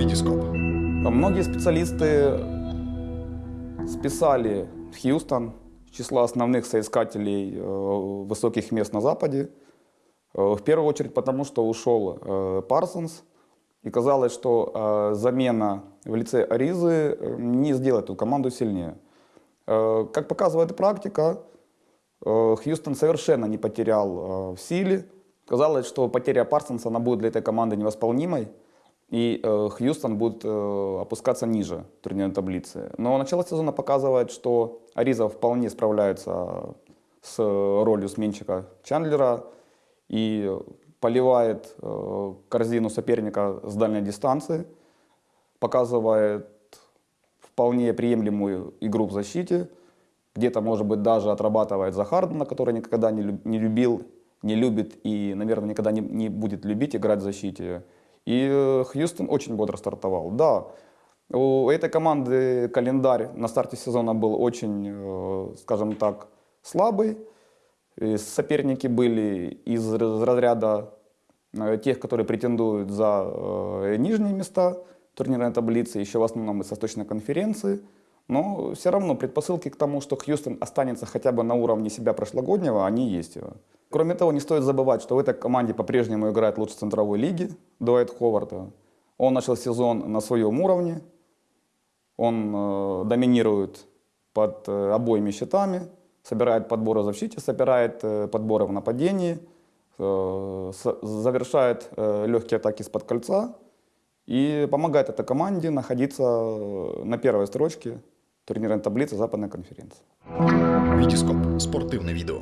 Вітіскоп. Многие специалисты списали Хьюстон с числа основных соискателей э, высоких мест на Западе. Э, В первую очередь потому, что ушел э, Парсонс. И казалось, что замена в лице Аризы не сделает эту команду сильнее. Как показывает практика, Хьюстон совершенно не потерял в силе. Казалось, что потеря Парсонса она будет для этой команды невосполнимой. И э, Хьюстон будет э, опускаться ниже турнирной таблицы. Но начало сезона показывает, что Ариза вполне справляется с ролью сменщика Чандлера и поливает э, корзину соперника с дальней дистанции, показывает вполне приемлемую игру в защите, где-то, может быть, даже отрабатывает за Хардена, который никогда не, люб- не любил, не любит и, наверное, никогда не, не будет любить играть в защите. И э, Хьюстон очень бодро стартовал. Да, у этой команды календарь на старте сезона был очень, э, скажем так, слабый. И соперники были из раз- разряда э, тех, которые претендуют за нижние места турнирной таблицы, еще в основном из Восточной конференции. Но все равно предпосылки к тому, что Хьюстон останется хотя бы на уровне себя прошлогоднего, они есть. Кроме того, не стоит забывать, что в этой команде по-прежнему играет лучший центровой лиги Дуайт Ховард. Он начал сезон на своем уровне, он э, доминирует под э, обоими щитами, собирает подборы в защите, собирает э, подборы в нападении, э, завершает э, легкие атаки из-под кольца и помогает этой команде находиться э, на первой строчке турнирной таблицы Западной конференции. Вітіскоп. Спортивне відео.